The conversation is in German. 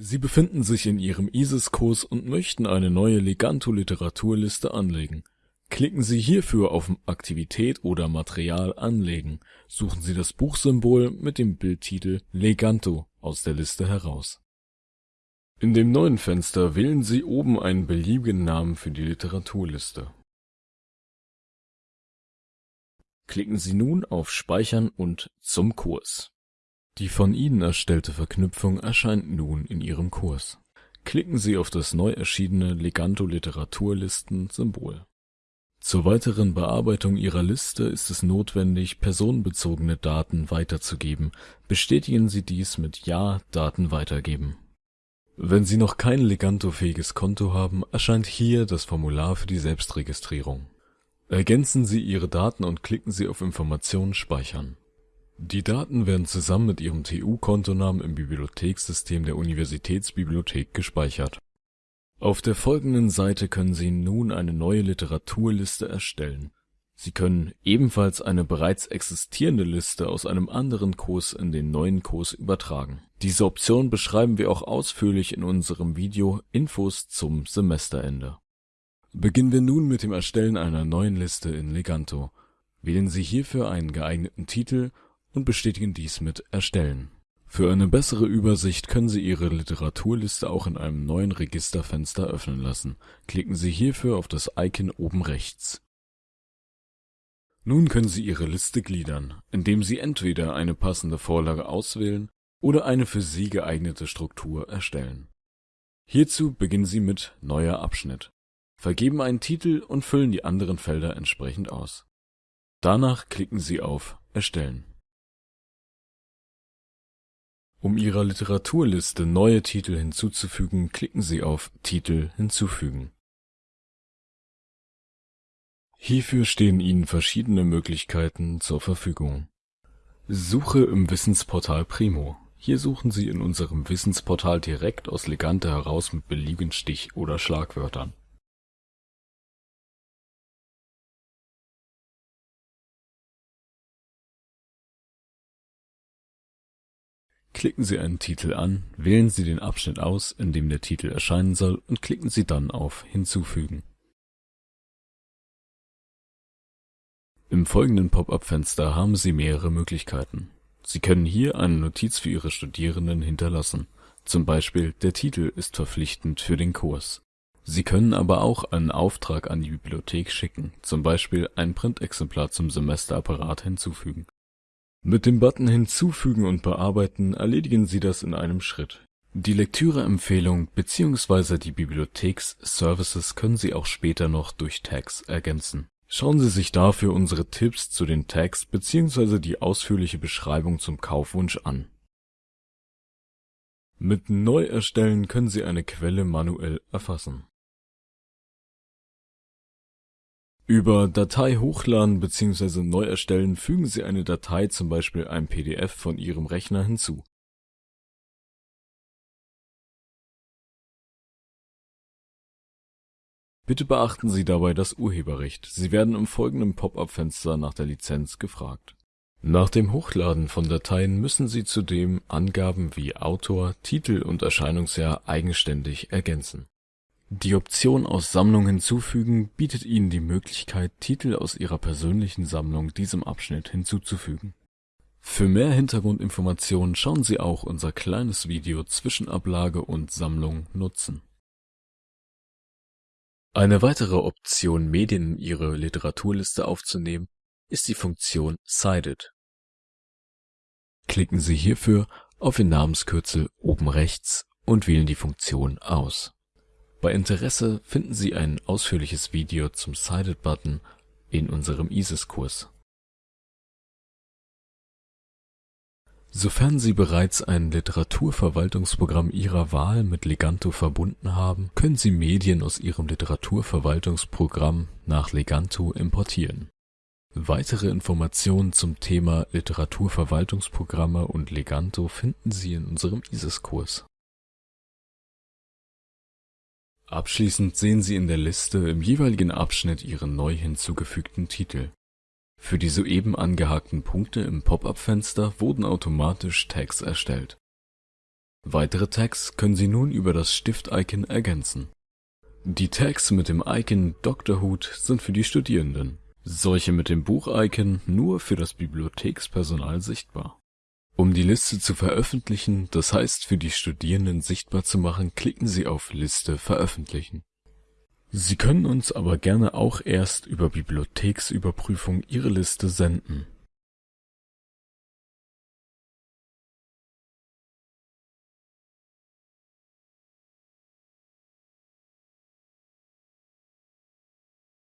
Sie befinden sich in Ihrem ISIS-Kurs und möchten eine neue Leganto-Literaturliste anlegen. Klicken Sie hierfür auf Aktivität oder Material anlegen. Suchen Sie das Buchsymbol mit dem Bildtitel Leganto aus der Liste heraus. In dem neuen Fenster wählen Sie oben einen beliebigen Namen für die Literaturliste. Klicken Sie nun auf Speichern und Zum Kurs die von Ihnen erstellte Verknüpfung erscheint nun in Ihrem Kurs. Klicken Sie auf das neu erschienene Leganto-Literaturlisten-Symbol. Zur weiteren Bearbeitung Ihrer Liste ist es notwendig, personenbezogene Daten weiterzugeben. Bestätigen Sie dies mit Ja Daten weitergeben. Wenn Sie noch kein Leganto-fähiges Konto haben, erscheint hier das Formular für die Selbstregistrierung. Ergänzen Sie Ihre Daten und klicken Sie auf Informationen speichern die Daten werden zusammen mit Ihrem TU-Kontonamen im Bibliothekssystem der Universitätsbibliothek gespeichert. Auf der folgenden Seite können Sie nun eine neue Literaturliste erstellen. Sie können ebenfalls eine bereits existierende Liste aus einem anderen Kurs in den neuen Kurs übertragen. Diese Option beschreiben wir auch ausführlich in unserem Video Infos zum Semesterende. Beginnen wir nun mit dem Erstellen einer neuen Liste in Leganto. Wählen Sie hierfür einen geeigneten Titel und bestätigen dies mit Erstellen. Für eine bessere Übersicht können Sie Ihre Literaturliste auch in einem neuen Registerfenster öffnen lassen. Klicken Sie hierfür auf das Icon oben rechts. Nun können Sie Ihre Liste gliedern, indem Sie entweder eine passende Vorlage auswählen oder eine für Sie geeignete Struktur erstellen. Hierzu beginnen Sie mit Neuer Abschnitt, vergeben einen Titel und füllen die anderen Felder entsprechend aus. Danach klicken Sie auf Erstellen. Um Ihrer Literaturliste neue Titel hinzuzufügen, klicken Sie auf Titel hinzufügen. Hierfür stehen Ihnen verschiedene Möglichkeiten zur Verfügung. Suche im Wissensportal Primo. Hier suchen Sie in unserem Wissensportal direkt aus Legante heraus mit beliebigen Stich- oder Schlagwörtern Klicken Sie einen Titel an, wählen Sie den Abschnitt aus, in dem der Titel erscheinen soll und klicken Sie dann auf Hinzufügen. Im folgenden Pop-up-Fenster haben Sie mehrere Möglichkeiten. Sie können hier eine Notiz für Ihre Studierenden hinterlassen, zum Beispiel der Titel ist verpflichtend für den Kurs. Sie können aber auch einen Auftrag an die Bibliothek schicken, zum Beispiel ein Printexemplar zum Semesterapparat hinzufügen mit dem Button Hinzufügen und Bearbeiten erledigen Sie das in einem Schritt. Die Lektüreempfehlung bzw. die Bibliotheks-Services können Sie auch später noch durch Tags ergänzen. Schauen Sie sich dafür unsere Tipps zu den Tags bzw. die ausführliche Beschreibung zum Kaufwunsch an. Mit Neuerstellen können Sie eine Quelle manuell erfassen Über Datei hochladen bzw. neu erstellen fügen Sie eine Datei zum Beispiel ein PDF von Ihrem Rechner hinzu. Bitte beachten Sie dabei das Urheberrecht, Sie werden im folgenden Pop-up-Fenster nach der Lizenz gefragt. Nach dem Hochladen von Dateien müssen Sie zudem Angaben wie Autor, Titel und Erscheinungsjahr eigenständig ergänzen die Option aus Sammlung hinzufügen bietet Ihnen die Möglichkeit, Titel aus Ihrer persönlichen Sammlung diesem Abschnitt hinzuzufügen. Für mehr Hintergrundinformationen schauen Sie auch unser kleines Video Zwischenablage und Sammlung nutzen. Eine weitere Option, Medien in Ihre Literaturliste aufzunehmen, ist die Funktion Cited. Klicken Sie hierfür auf den Namenskürzel oben rechts und wählen die Funktion aus bei Interesse finden Sie ein ausführliches Video zum Cited-Button in unserem ISIS-Kurs. Sofern Sie bereits ein Literaturverwaltungsprogramm Ihrer Wahl mit Leganto verbunden haben, können Sie Medien aus Ihrem Literaturverwaltungsprogramm nach Leganto importieren. Weitere Informationen zum Thema Literaturverwaltungsprogramme und Leganto finden Sie in unserem ISIS-Kurs Abschließend sehen Sie in der Liste im jeweiligen Abschnitt Ihre neu hinzugefügten Titel. Für die soeben angehakten Punkte im Pop-up-Fenster wurden automatisch Tags erstellt Weitere Tags können Sie nun über das Stift-Icon ergänzen. Die Tags mit dem Icon Dr. Hut sind für die Studierenden, solche mit dem Buch-Icon nur für das Bibliothekspersonal sichtbar. Um die Liste zu veröffentlichen, das heißt für die Studierenden sichtbar zu machen, klicken Sie auf Liste veröffentlichen. Sie können uns aber gerne auch erst über Bibliotheksüberprüfung Ihre Liste senden